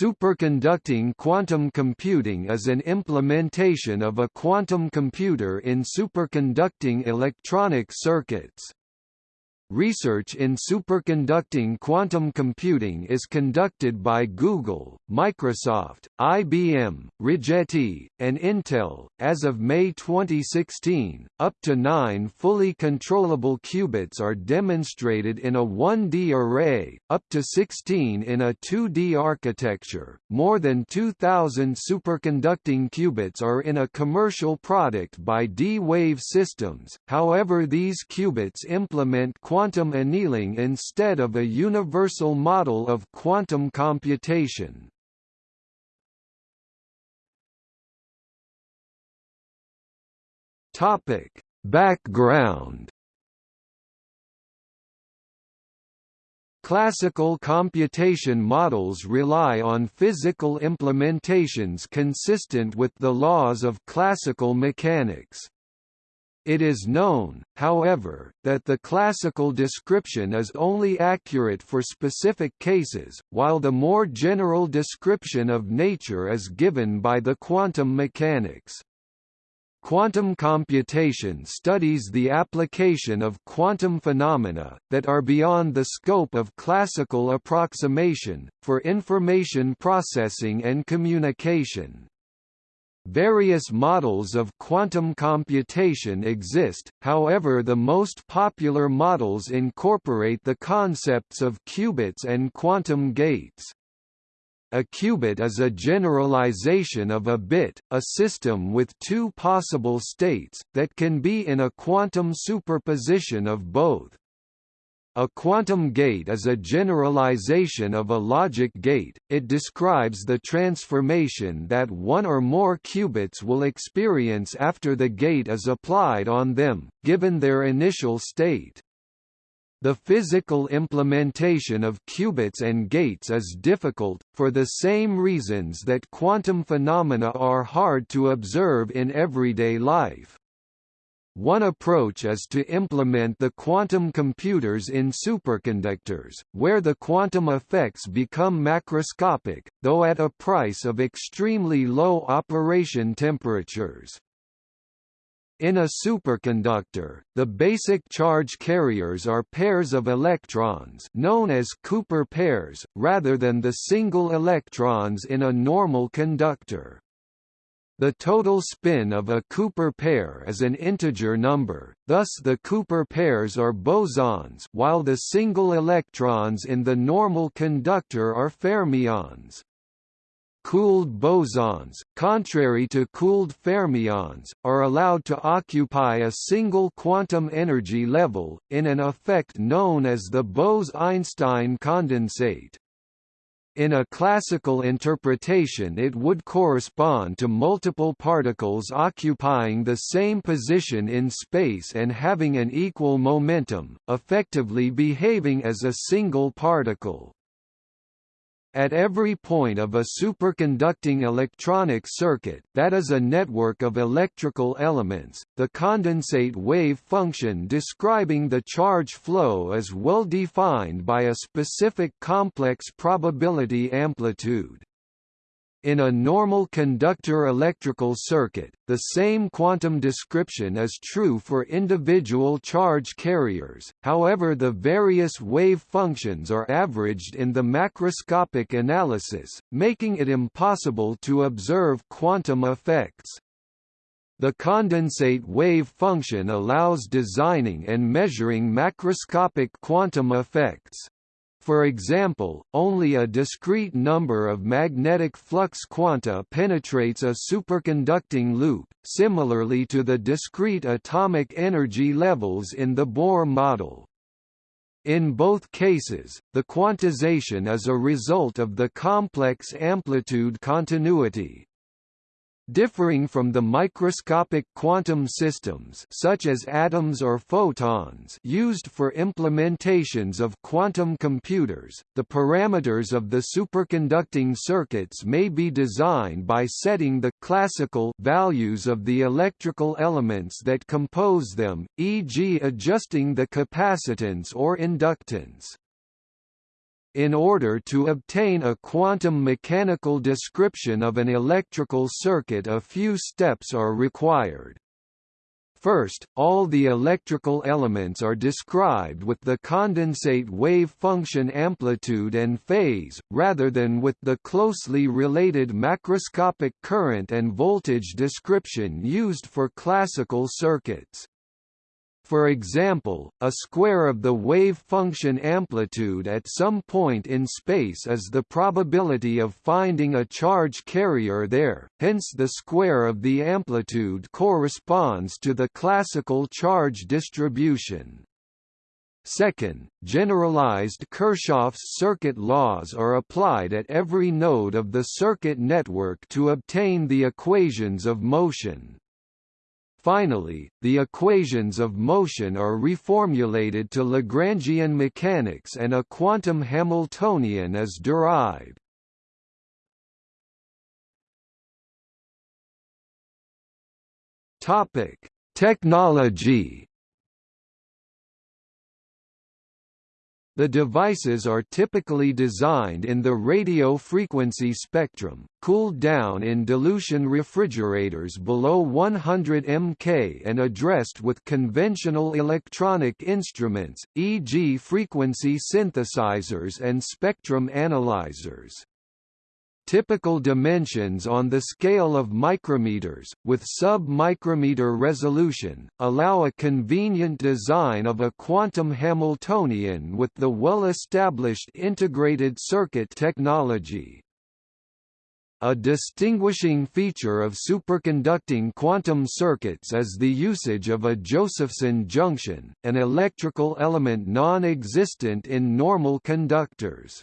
Superconducting quantum computing is an implementation of a quantum computer in superconducting electronic circuits. Research in superconducting quantum computing is conducted by Google, Microsoft, IBM, Rigetti, and Intel. As of May 2016, up to nine fully controllable qubits are demonstrated in a 1D array, up to 16 in a 2D architecture. More than 2,000 superconducting qubits are in a commercial product by D-Wave Systems, however, these qubits implement quantum annealing instead of a universal model of quantum computation. Topic: Background Classical computation models rely on physical implementations consistent with the laws of classical mechanics. It is known, however, that the classical description is only accurate for specific cases, while the more general description of nature is given by the quantum mechanics. Quantum computation studies the application of quantum phenomena, that are beyond the scope of classical approximation, for information processing and communication. Various models of quantum computation exist, however the most popular models incorporate the concepts of qubits and quantum gates. A qubit is a generalization of a bit, a system with two possible states, that can be in a quantum superposition of both. A quantum gate is a generalization of a logic gate, it describes the transformation that one or more qubits will experience after the gate is applied on them, given their initial state. The physical implementation of qubits and gates is difficult, for the same reasons that quantum phenomena are hard to observe in everyday life. One approach is to implement the quantum computers in superconductors, where the quantum effects become macroscopic, though at a price of extremely low operation temperatures. In a superconductor, the basic charge carriers are pairs of electrons known as Cooper pairs, rather than the single electrons in a normal conductor. The total spin of a Cooper pair is an integer number, thus the Cooper pairs are bosons while the single electrons in the normal conductor are fermions. Cooled bosons, contrary to cooled fermions, are allowed to occupy a single quantum energy level, in an effect known as the Bose–Einstein condensate. In a classical interpretation it would correspond to multiple particles occupying the same position in space and having an equal momentum, effectively behaving as a single particle. At every point of a superconducting electronic circuit that is a network of electrical elements, the condensate wave function describing the charge flow is well defined by a specific complex probability amplitude. In a normal conductor electrical circuit, the same quantum description is true for individual charge carriers, however the various wave functions are averaged in the macroscopic analysis, making it impossible to observe quantum effects. The condensate wave function allows designing and measuring macroscopic quantum effects. For example, only a discrete number of magnetic flux quanta penetrates a superconducting loop, similarly to the discrete atomic energy levels in the Bohr model. In both cases, the quantization is a result of the complex amplitude continuity, Differing from the microscopic quantum systems such as atoms or photons used for implementations of quantum computers, the parameters of the superconducting circuits may be designed by setting the classical values of the electrical elements that compose them, e.g. adjusting the capacitance or inductance. In order to obtain a quantum mechanical description of an electrical circuit a few steps are required. First, all the electrical elements are described with the condensate wave function amplitude and phase, rather than with the closely related macroscopic current and voltage description used for classical circuits. For example, a square of the wave function amplitude at some point in space is the probability of finding a charge carrier there, hence the square of the amplitude corresponds to the classical charge distribution. Second, generalized Kirchhoff's circuit laws are applied at every node of the circuit network to obtain the equations of motion. Finally, the equations of motion are reformulated to Lagrangian mechanics and a quantum Hamiltonian is derived. Topic: Technology The devices are typically designed in the radio frequency spectrum, cooled down in dilution refrigerators below 100 mK and addressed with conventional electronic instruments, e.g. frequency synthesizers and spectrum analyzers. Typical dimensions on the scale of micrometers, with sub-micrometer resolution, allow a convenient design of a quantum Hamiltonian with the well-established integrated circuit technology. A distinguishing feature of superconducting quantum circuits is the usage of a Josephson junction, an electrical element non-existent in normal conductors.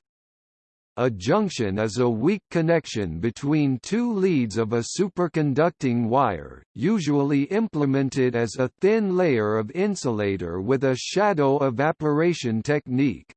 A junction is a weak connection between two leads of a superconducting wire, usually implemented as a thin layer of insulator with a shadow evaporation technique.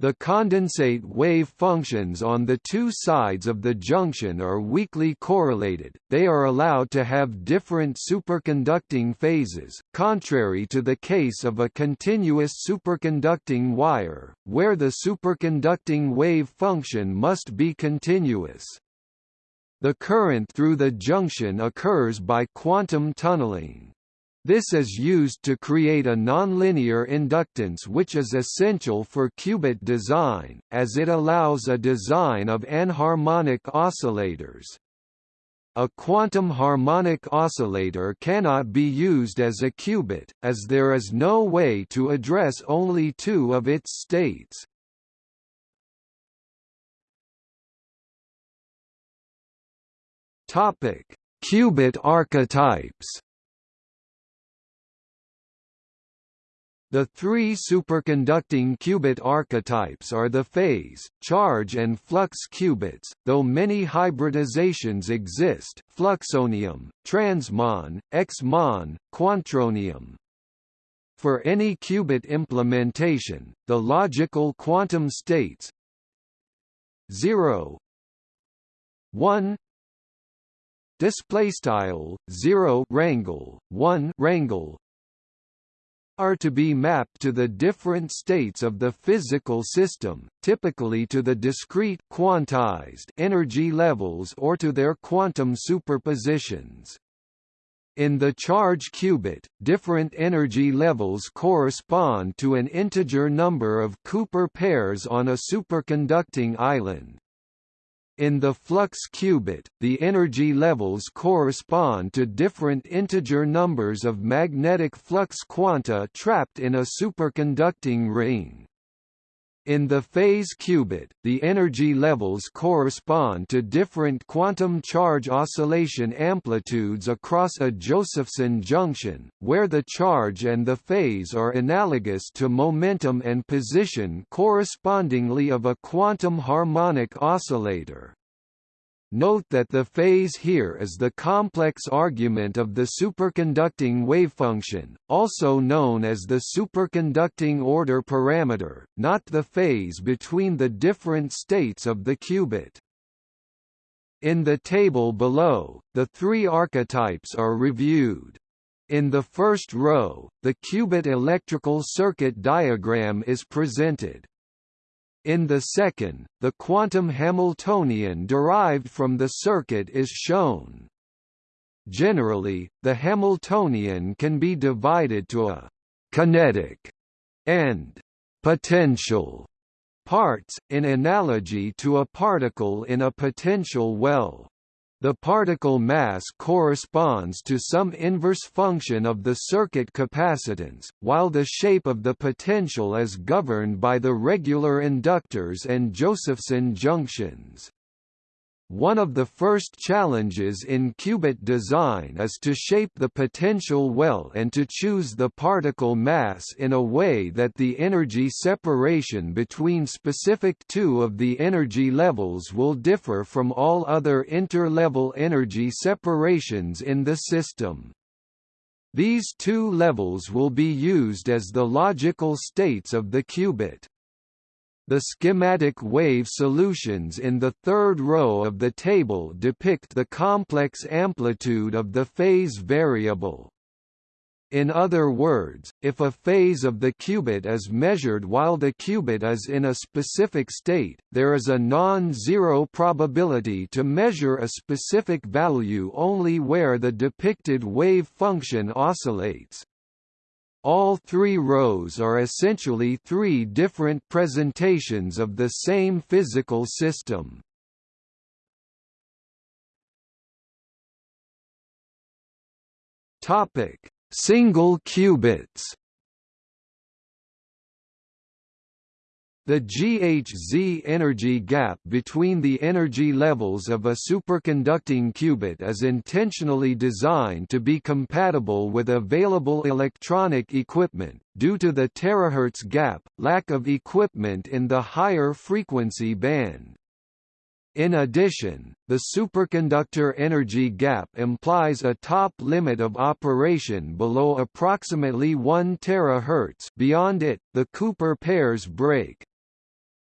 The condensate wave functions on the two sides of the junction are weakly correlated, they are allowed to have different superconducting phases, contrary to the case of a continuous superconducting wire, where the superconducting wave function must be continuous. The current through the junction occurs by quantum tunneling. This is used to create a nonlinear inductance which is essential for qubit design, as it allows a design of anharmonic oscillators. A quantum harmonic oscillator cannot be used as a qubit, as there is no way to address only two of its states. Qubit archetypes The three superconducting qubit archetypes are the phase, charge and flux qubits, though many hybridizations exist fluxonium, transmon, xmon, quantronium. For any qubit implementation, the logical quantum states 0 1 display style 0 rangle 1 rangle are to be mapped to the different states of the physical system, typically to the discrete quantized energy levels or to their quantum superpositions. In the charge qubit, different energy levels correspond to an integer number of Cooper pairs on a superconducting island. In the flux qubit, the energy levels correspond to different integer numbers of magnetic flux quanta trapped in a superconducting ring. In the phase qubit, the energy levels correspond to different quantum charge oscillation amplitudes across a Josephson junction, where the charge and the phase are analogous to momentum and position correspondingly of a quantum harmonic oscillator. Note that the phase here is the complex argument of the superconducting wavefunction, also known as the superconducting order parameter, not the phase between the different states of the qubit. In the table below, the three archetypes are reviewed. In the first row, the qubit electrical circuit diagram is presented. In the second, the quantum Hamiltonian derived from the circuit is shown. Generally, the Hamiltonian can be divided to a «kinetic» and «potential» parts, in analogy to a particle in a potential well. The particle mass corresponds to some inverse function of the circuit capacitance, while the shape of the potential is governed by the regular inductors and Josephson junctions. One of the first challenges in qubit design is to shape the potential well and to choose the particle mass in a way that the energy separation between specific two of the energy levels will differ from all other interlevel energy separations in the system. These two levels will be used as the logical states of the qubit. The schematic wave solutions in the third row of the table depict the complex amplitude of the phase variable. In other words, if a phase of the qubit is measured while the qubit is in a specific state, there is a non-zero probability to measure a specific value only where the depicted wave function oscillates. All three rows are essentially three different presentations of the same physical system. Topic: Single qubits. The GHZ energy gap between the energy levels of a superconducting qubit is intentionally designed to be compatible with available electronic equipment, due to the terahertz gap, lack of equipment in the higher frequency band. In addition, the superconductor energy gap implies a top limit of operation below approximately 1 terahertz beyond it, the Cooper pairs break.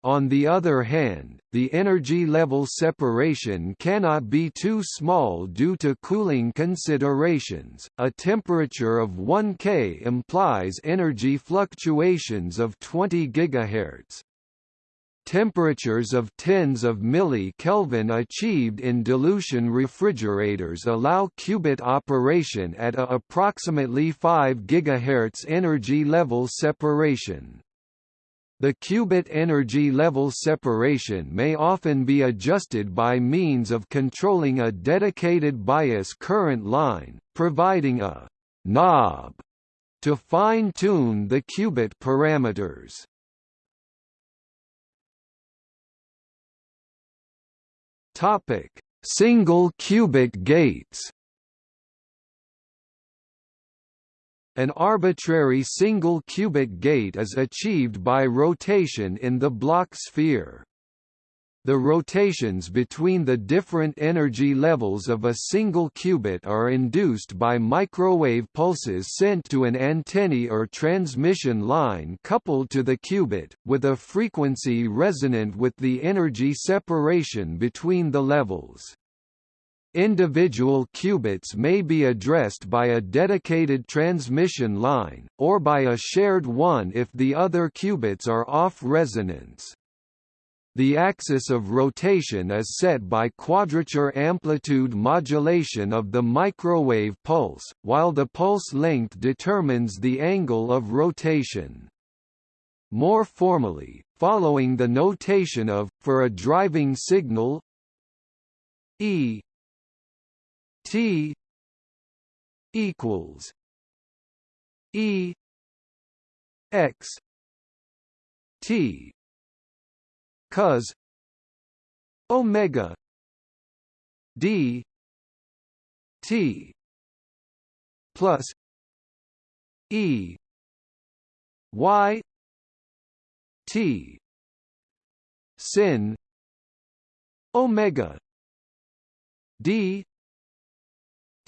On the other hand, the energy level separation cannot be too small due to cooling considerations. A temperature of 1 K implies energy fluctuations of 20 GHz. Temperatures of tens of milli-Kelvin achieved in dilution refrigerators allow qubit operation at a approximately 5 GHz energy level separation. The qubit energy level separation may often be adjusted by means of controlling a dedicated bias current line, providing a knob to fine-tune the qubit parameters. Topic: Single qubit gates. An arbitrary single qubit gate is achieved by rotation in the Bloch sphere. The rotations between the different energy levels of a single qubit are induced by microwave pulses sent to an antennae or transmission line coupled to the qubit, with a frequency resonant with the energy separation between the levels. Individual qubits may be addressed by a dedicated transmission line, or by a shared one if the other qubits are off resonance. The axis of rotation is set by quadrature amplitude modulation of the microwave pulse, while the pulse length determines the angle of rotation. More formally, following the notation of, for a driving signal E T equals E X T cos omega D T plus E Y T sin omega D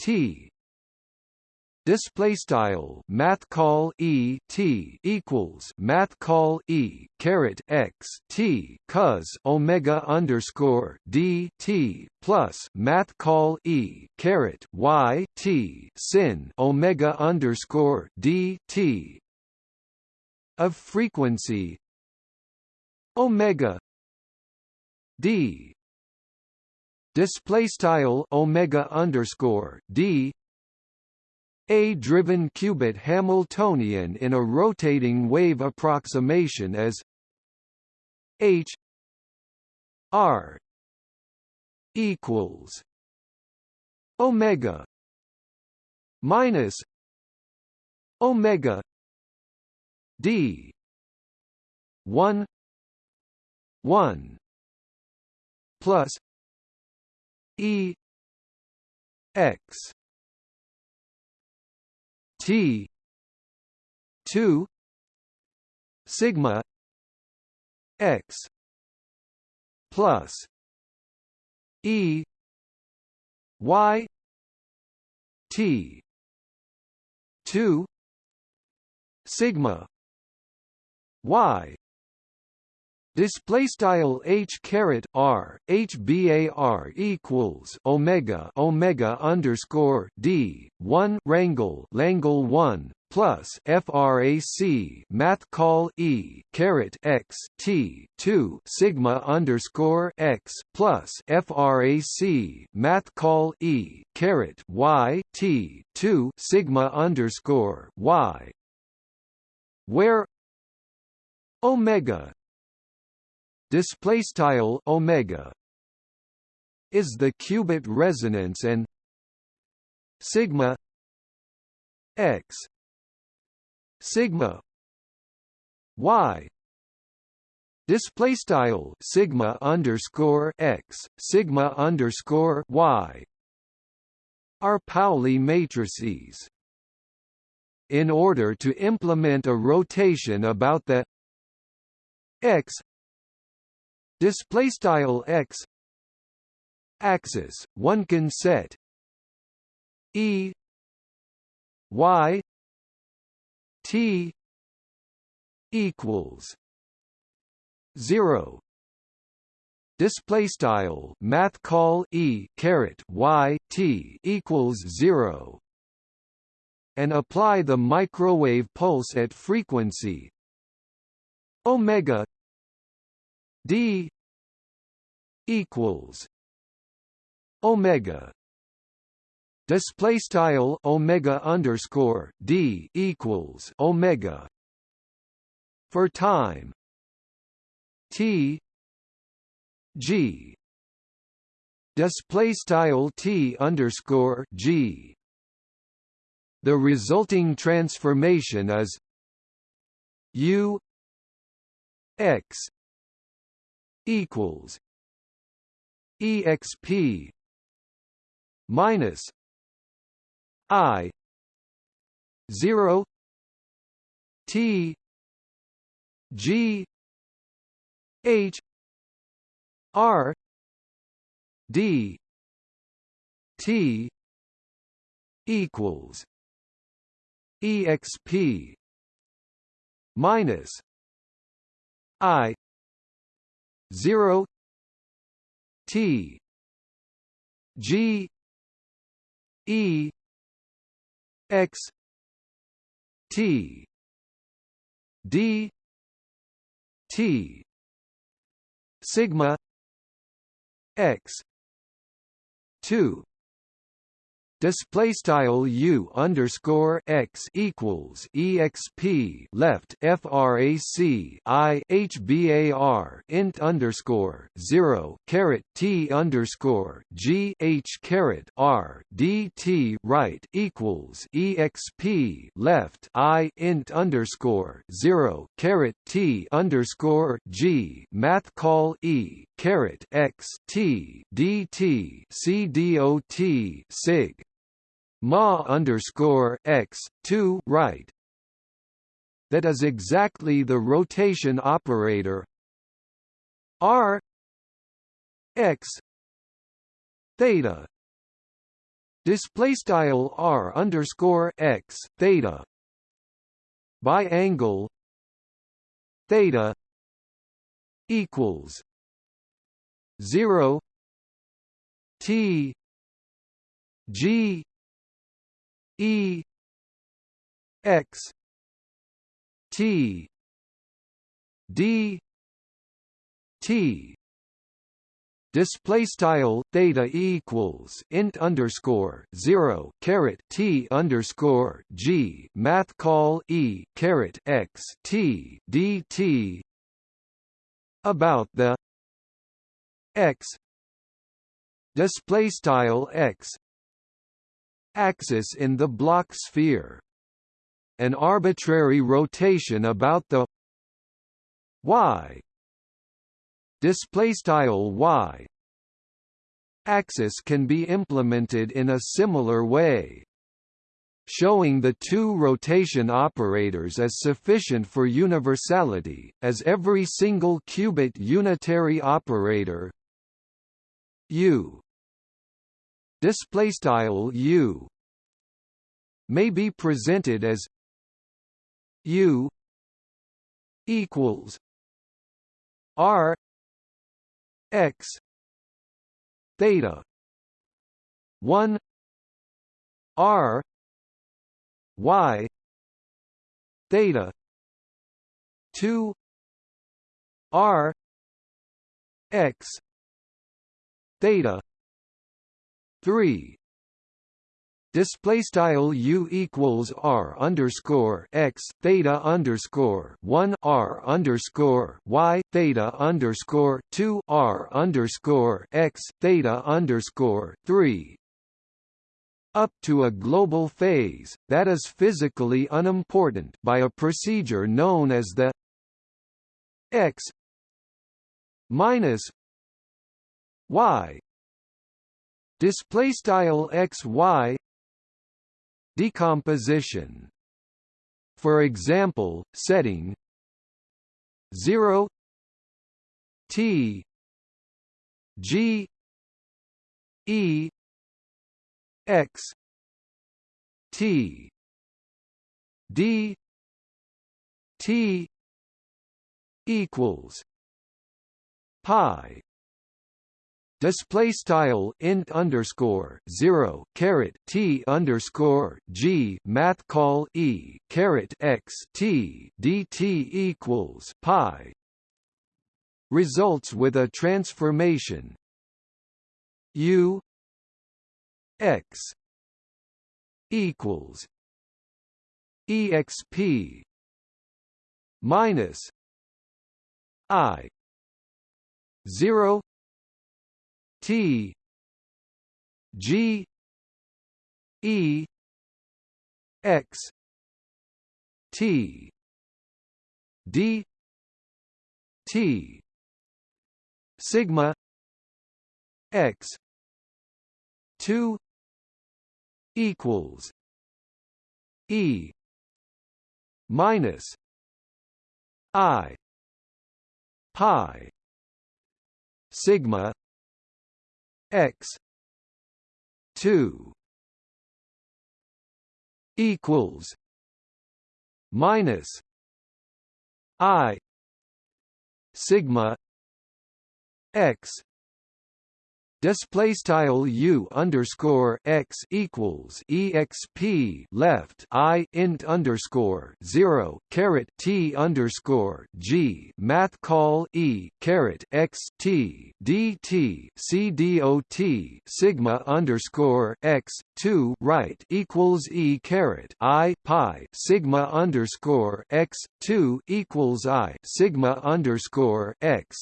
T. Display style math call e t equals math call e caret x t cos omega underscore d t plus math call e caret y t sin omega underscore d t. Of frequency omega d display style omega underscore d. A driven qubit Hamiltonian in a rotating wave approximation as h r equals omega minus omega d 1 1 plus e x t 2 sigma x plus e y t 2 sigma y Display style h caret r h bar equals omega omega underscore d one rangle Langle one plus frac math call e caret x t two sigma underscore x plus frac math call e caret y t two sigma underscore y. Where omega display style omega is the qubit resonance and sigma x sigma y display style sigma underscore x sigma underscore y are Pauli matrices. In order to implement a rotation about the x display style x. Axis one can set. E. Y. T. Equals. 0 display style math call e caret y t equals 0 and apply the microwave pulse at frequency. Omega. D equals omega. Display style omega underscore d equals omega for time. T g. Display style t underscore g. The resulting transformation is u x equals exp minus i 0 t g h r d t equals exp minus i 0 T. G. E. X. T. D. T. Sigma X two display style u underscore x equals exp left frac i hbar int underscore zero caret t underscore g h caret r dt right equals exp left i int underscore zero caret t underscore g math call e caret x t dt c dot sig ma underscore x two right. That is exactly the rotation operator. R x theta. Display style r underscore x theta. By angle theta equals 0 t g E X T D t. Display style theta equals int underscore zero caret t underscore g math call e caret x t dt about the x display style x axis in the Bloch sphere. An arbitrary rotation about the y display y axis can be implemented in a similar way showing the two rotation operators as sufficient for universality, as every single qubit unitary operator u display style u may be presented as u equals r x theta 1 r y theta 2 r x theta 3 display style u equals r underscore x theta underscore one r underscore y theta underscore two r underscore x theta underscore three. Up to a global phase that is physically unimportant by a procedure known as the x minus y display style x y. Decomposition. For example setting 0 t g e x t d t equals pi display style int underscore zero caret t underscore g math call e caret x t dt equals pi. Results with a transformation. U x equals exp minus i 0 T. G. E. X. T. D. T. Sigma. X. two equals E minus I pi sigma x 2 equals minus i sigma x display style u underscore x equals exp left i int underscore zero caret t underscore g math call e caret x t dt c dot sigma underscore x two right equals e caret i pi sigma underscore x two equals i sigma underscore x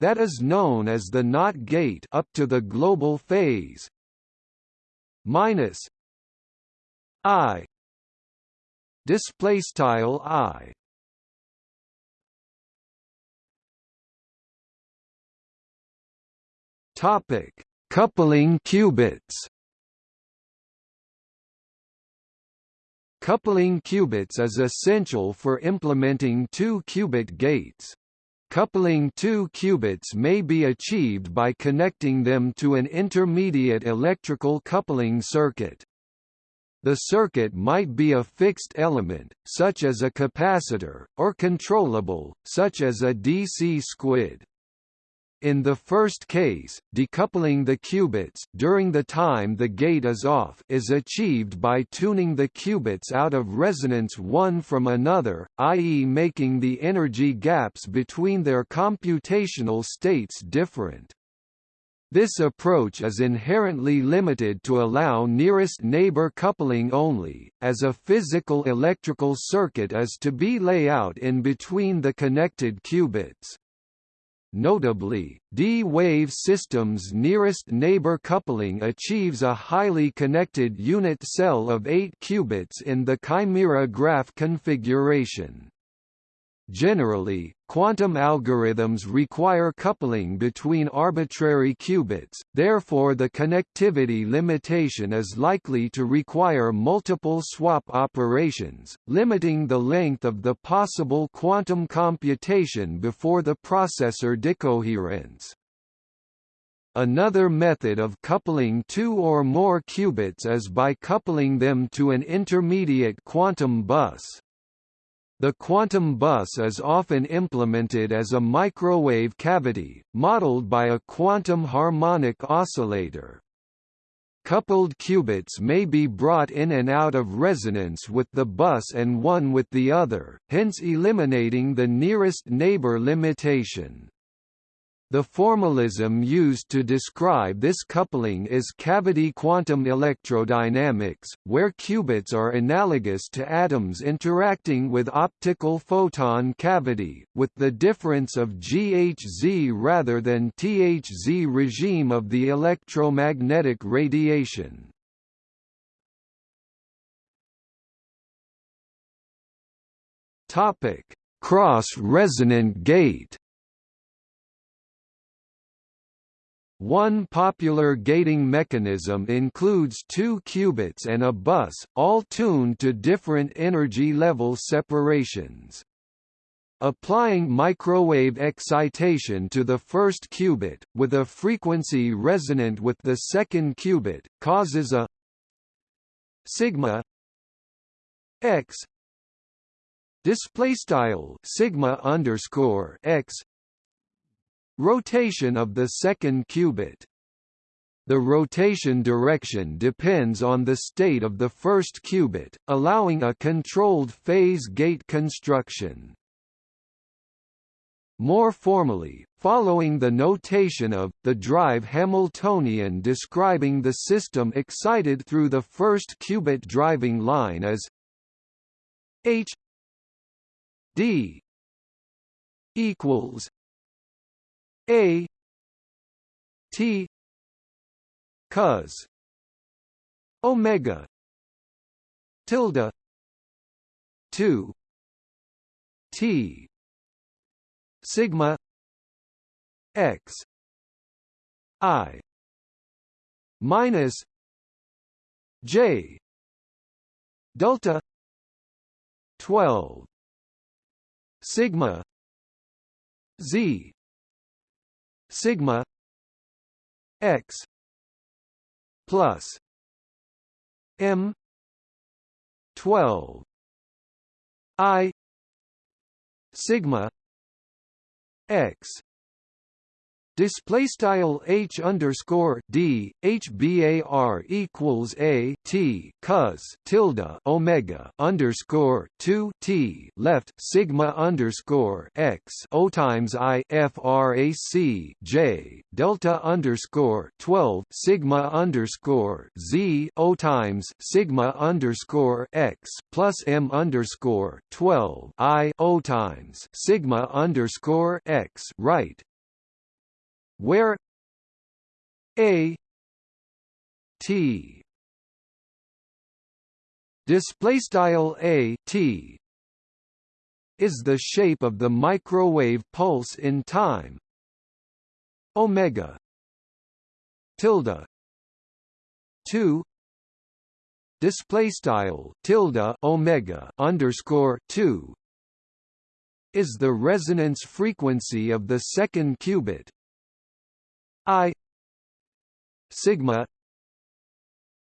that is known as the NOT gate up to the global phase. Minus i. Display style i. Topic. Coupling qubits. Coupling qubits is essential for implementing two-qubit gates. Coupling two qubits may be achieved by connecting them to an intermediate electrical coupling circuit. The circuit might be a fixed element, such as a capacitor, or controllable, such as a DC squid. In the first case, decoupling the qubits during the time the gate is off is achieved by tuning the qubits out of resonance one from another, i.e. making the energy gaps between their computational states different. This approach is inherently limited to allow nearest neighbor coupling only, as a physical electrical circuit is to be lay out in between the connected qubits. Notably, D-wave systems' nearest neighbor coupling achieves a highly connected unit cell of 8 qubits in the chimera graph configuration. Generally, quantum algorithms require coupling between arbitrary qubits, therefore the connectivity limitation is likely to require multiple swap operations, limiting the length of the possible quantum computation before the processor decoherence. Another method of coupling two or more qubits is by coupling them to an intermediate quantum bus. The quantum bus is often implemented as a microwave cavity, modeled by a quantum harmonic oscillator. Coupled qubits may be brought in and out of resonance with the bus and one with the other, hence eliminating the nearest neighbor limitation. The formalism used to describe this coupling is cavity quantum electrodynamics, where qubits are analogous to atoms interacting with optical photon cavity, with the difference of GHZ rather than THZ regime of the electromagnetic radiation. Cross-resonant gate One popular gating mechanism includes two qubits and a bus, all tuned to different energy level separations. Applying microwave excitation to the first qubit, with a frequency resonant with the second qubit, causes a sigma x display style sigma underscore x Rotation of the second qubit the rotation direction depends on the state of the first qubit, allowing a controlled phase gate construction. More formally, following the notation of, the drive Hamiltonian describing the system excited through the first qubit driving line as h d equals a T cos omega tilde 2 T sigma x i minus j delta 12 sigma z sigma x plus m 12 i sigma x display style h underscore d h bar equals a t cos tilde omega underscore two t left sigma underscore x o times i frac j delta underscore twelve sigma underscore z o times sigma underscore x plus m underscore twelve i o times sigma underscore x right where a t display style a t is the shape of the microwave pulse in time. Omega tilde 2 display style tilde omega underscore 2 is the resonance frequency of the second qubit I sigma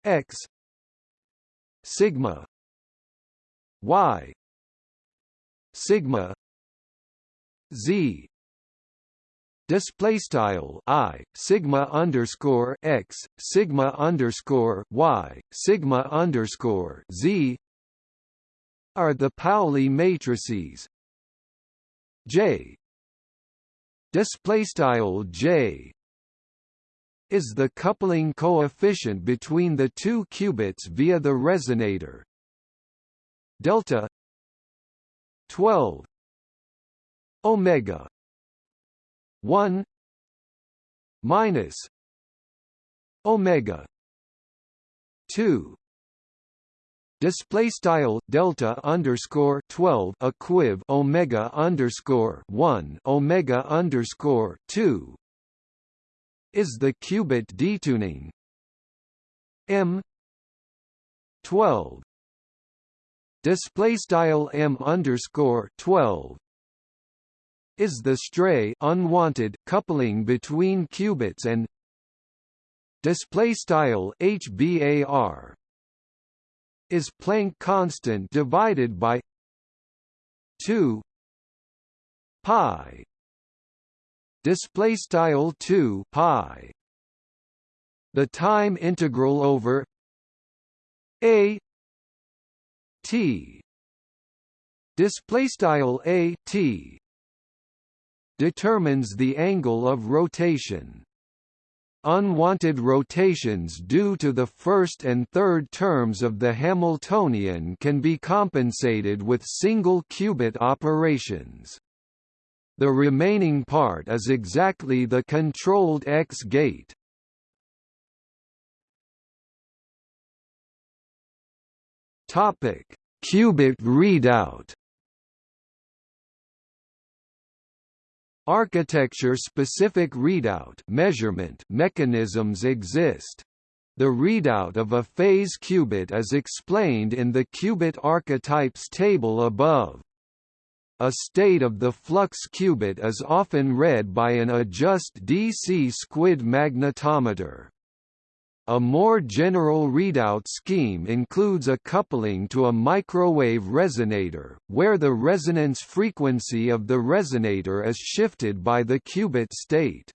x sigma y sigma z display style i sigma underscore x sigma underscore y sigma underscore z are the Pauli matrices. J display style J is the coupling coefficient between the two qubits via the resonator. Delta 12 omega 1 minus omega 2 display style delta underscore 12 equiv omega underscore 1 omega underscore 2 is the qubit detuning? M 12 display style m underscore 12 is the stray unwanted coupling between qubits and display style hbar is Planck constant divided by 2 pi display style 2 pi the time integral over a t display style a t determines the angle of rotation. Unwanted rotations due to the first and third terms of the Hamiltonian can be compensated with single qubit operations. The remaining part is exactly the controlled X gate. Topic: Qubit readout Architecture-specific readout measurement mechanisms exist. The readout of a phase qubit is explained in the qubit archetypes table above. A state of the flux qubit is often read by an adjust DC squid magnetometer. A more general readout scheme includes a coupling to a microwave resonator, where the resonance frequency of the resonator is shifted by the qubit state.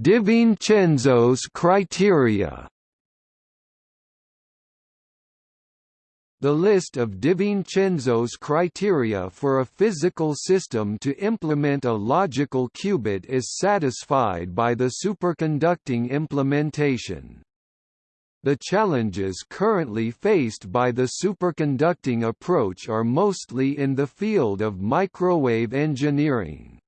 DiVincenzo's criteria The list of DiVincenzo's criteria for a physical system to implement a logical qubit is satisfied by the superconducting implementation. The challenges currently faced by the superconducting approach are mostly in the field of microwave engineering.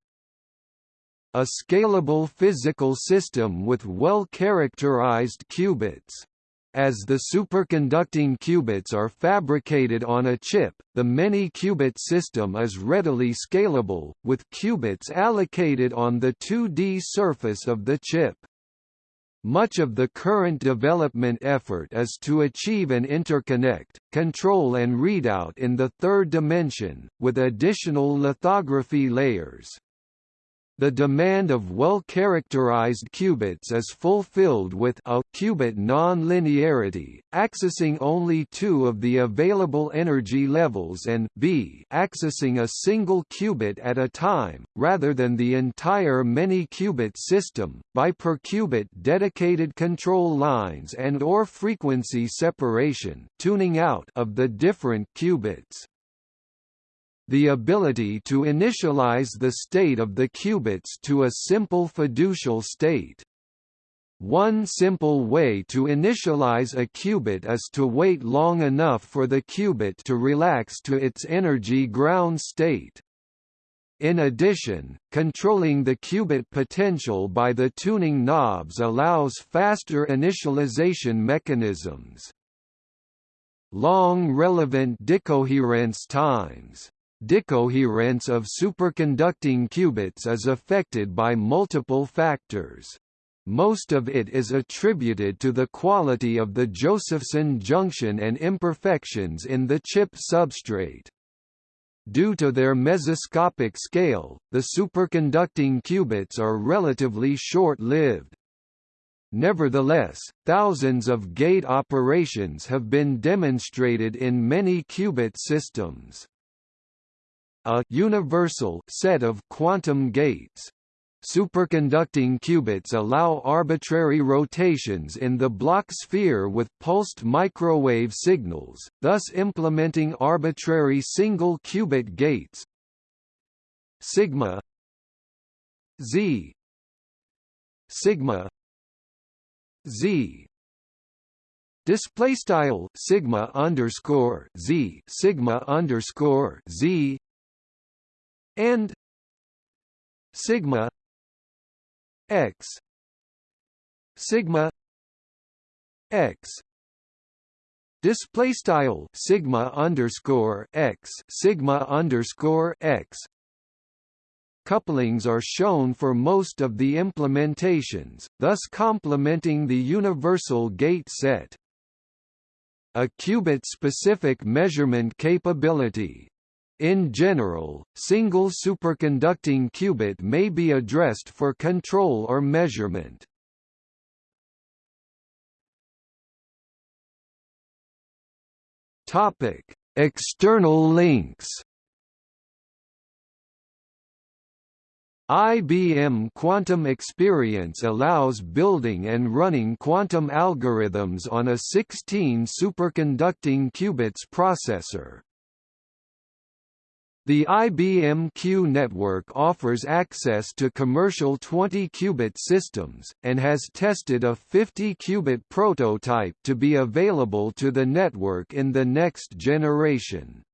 A scalable physical system with well-characterized qubits as the superconducting qubits are fabricated on a chip, the many-qubit system is readily scalable, with qubits allocated on the 2D surface of the chip. Much of the current development effort is to achieve an interconnect, control and readout in the third dimension, with additional lithography layers. The demand of well-characterized qubits is fulfilled with a qubit non-linearity, accessing only two of the available energy levels and b accessing a single qubit at a time, rather than the entire many-qubit system, by per-qubit dedicated control lines and or frequency separation tuning out of the different qubits the ability to initialize the state of the qubits to a simple fiducial state. One simple way to initialize a qubit is to wait long enough for the qubit to relax to its energy ground state. In addition, controlling the qubit potential by the tuning knobs allows faster initialization mechanisms. Long relevant decoherence times Decoherence of superconducting qubits is affected by multiple factors. Most of it is attributed to the quality of the Josephson junction and imperfections in the chip substrate. Due to their mesoscopic scale, the superconducting qubits are relatively short-lived. Nevertheless, thousands of gate operations have been demonstrated in many qubit systems. A universal set of quantum gates Superconducting qubits allow arbitrary rotations in the Bloch sphere with pulsed microwave signals, thus implementing arbitrary single qubit gates. Sigma Z Sigma Z display style sigma underscore z sigma underscore z and sigma x sigma x display style sigma underscore x sigma underscore x couplings are shown for most of the implementations, thus complementing the universal gate set. A qubit-specific measurement capability, in general, single superconducting qubit may be addressed for control or measurement. Topic: External links. IBM Quantum Experience allows building and running quantum algorithms on a 16 superconducting qubits processor. The IBM Q network offers access to commercial 20-qubit systems, and has tested a 50-qubit prototype to be available to the network in the next generation.